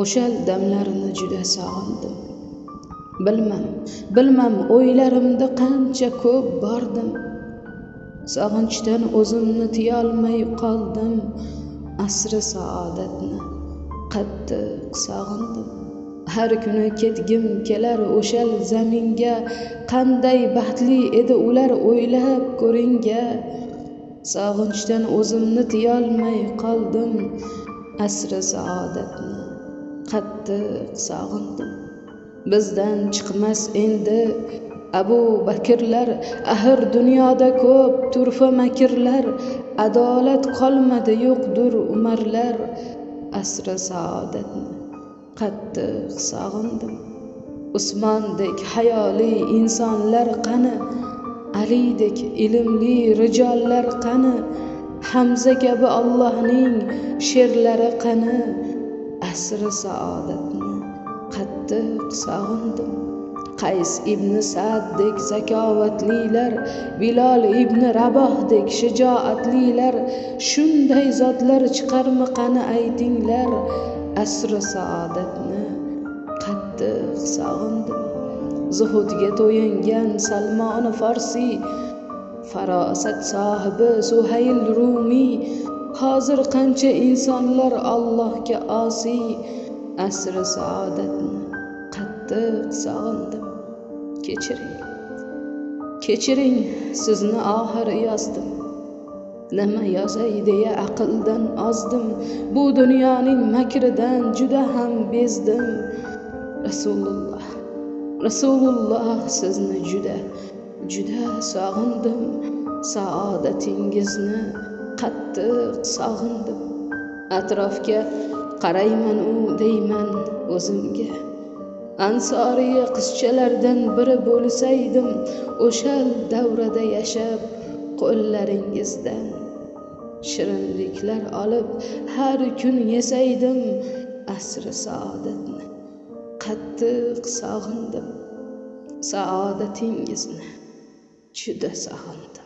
o'sha damlarni juda sog'indim. Bilmam bilmam o'ylarimda qancha ko'p bordim. Sog'inchdan o'zimni tiyolmay qoldim. Asri saodatni qattiq sog'indim. Har kuni ketgim kelar o'shal zaminga qanday baxtli edi ular o'ylab ko'ringa sog'inchdan o'zimni tiyolmay qoldim. Asri saodatni qattiq sog'indim. Bizdan chiqmas endi abu bakrlar axir dunyoda ko'p turfa makrlar adolat qolmadi yo'qdur umarlar. Asri saodatni qattiq sog'indim. Usmondek hayoli insonlar qani? Alidek ilmli rijollar qani? Hamza kabi allohning sherlari qani? Asri saodatni qattiq sog'indim. Qays ibn saddek zakovatlilar bilol ibn rabohdek shijoatlilar shunday zotlar chiqarmi qani aytinglar. Asri saodatni qattiq sog'indim. Zuhudga to'yingan salmoni forsiy farosat sohibi suhayl rumiy hozir qancha insonlar allohga osiy asri saodatni qattiq sog'indim. Kechiring kechiring sizni oxir yozdim. Nima yozay deya aqldan ozdim. Bu dunyoning makridan juda ham bezdim. Rasululloh rasululloh sizni juda juda sog'indim. Saodatingizni qattiq sog'indim. Atrofga qarayman u deyman o'zimga. Ansoriya qizchalardan biri bo'lsaydim o'sha davrada yashab qo'llaringizdan shirinliklar olib har kun yesaydim asri saodatni. Qattiq sog'indim. Saodatingizni juda sog'indim.